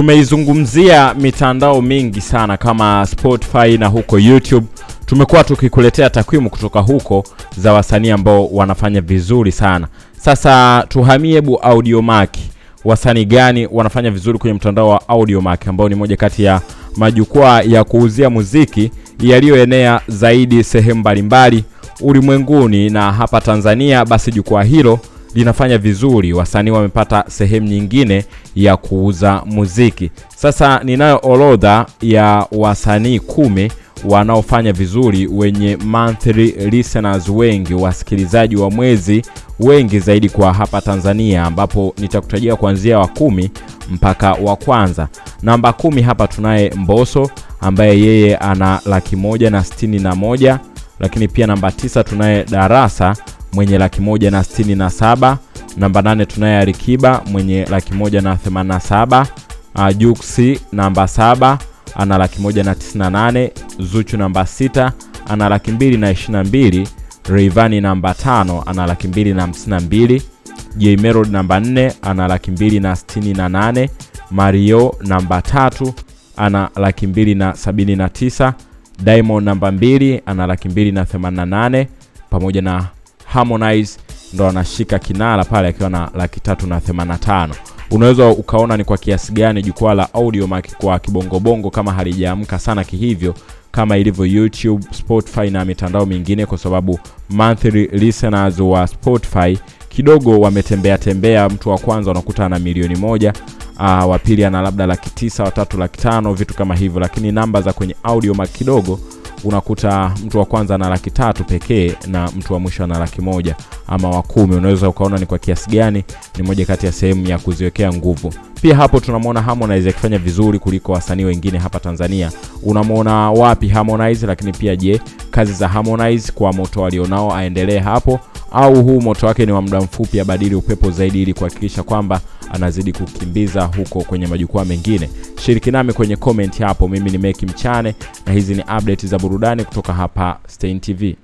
tumeizungumzia mitandao mingi sana kama Spotify na huko YouTube. Tumekuwa tukikuletea takwimu kutoka huko za wasanii ambao wanafanya vizuri sana. Sasa tuhamie hebu Audiomack. Wasanii gani wanafanya vizuri kwenye mtandao wa Audiomack ambao ni moja kati ya majukwaa ya kuuzia muziki yaliyoenea zaidi sehemu mbalimbali ulimwenguni na hapa Tanzania, basi jukwaa hilo linafanya vizuri, wasanii wamepata sehemu nyingine ya kuuza muziki. Sasa ninayo orodha ya wasanii kumi wanaofanya vizuri wenye monthly listeners wengi, wasikilizaji wa mwezi wengi zaidi kwa hapa Tanzania, ambapo nitakutajia kuanzia wa kumi mpaka wa kwanza. Namba kumi hapa tunaye Mboso ambaye yeye ana laki moja na sitini na moja lakini pia namba tisa tunaye Darasa mwenye laki moja na sitini na saba. Namba nane tunaye Alikiba mwenye laki moja na themanini na saba. Uh, Juksi namba saba ana laki moja na tisini na nane. Zuchu namba sita ana laki mbili na ishirini na mbili. Rayvanny namba tano ana laki mbili na hamsini na mbili. J namba nne ana laki mbili na sitini na nane. Mario namba tatu ana laki mbili na sabini na tisa. Diamond namba mbili ana laki mbili na themanini na nane pamoja na Harmonize ndo anashika kinara pale akiwa na laki tatu na themanini tano. Unaweza ukaona ni kwa kiasi gani jukwaa la Audiomack kwa kibongobongo kama halijaamka sana kihivyo kama ilivyo YouTube, Spotify na mitandao mingine, kwa sababu monthly listeners wa Spotify kidogo wametembea tembea. Mtu wa kwanza unakuta ana milioni moja uh, wa pili ana labda laki tisa, watatu laki tano, vitu kama hivyo, lakini namba za kwenye Audiomack kidogo unakuta mtu wa kwanza ana laki tatu pekee na mtu wa mwisho ana laki moja ama wa kumi. Unaweza ukaona ni kwa kiasi gani ni moja kati ya sehemu ya kuziwekea nguvu. Pia hapo tunamwona Harmonize akifanya vizuri kuliko wasanii wengine hapa Tanzania. Unamwona wapi Harmonize? Lakini pia je, kazi za Harmonize kwa moto alionao aendelee hapo au huu moto wake ni wa muda mfupi, abadili upepo zaidi ili kuhakikisha kwamba anazidi kukimbiza huko kwenye majukwaa mengine. Shiriki nami kwenye comment hapo. Mimi ni Meki Mchane na hizi ni update za burudani kutoka hapa Stein TV.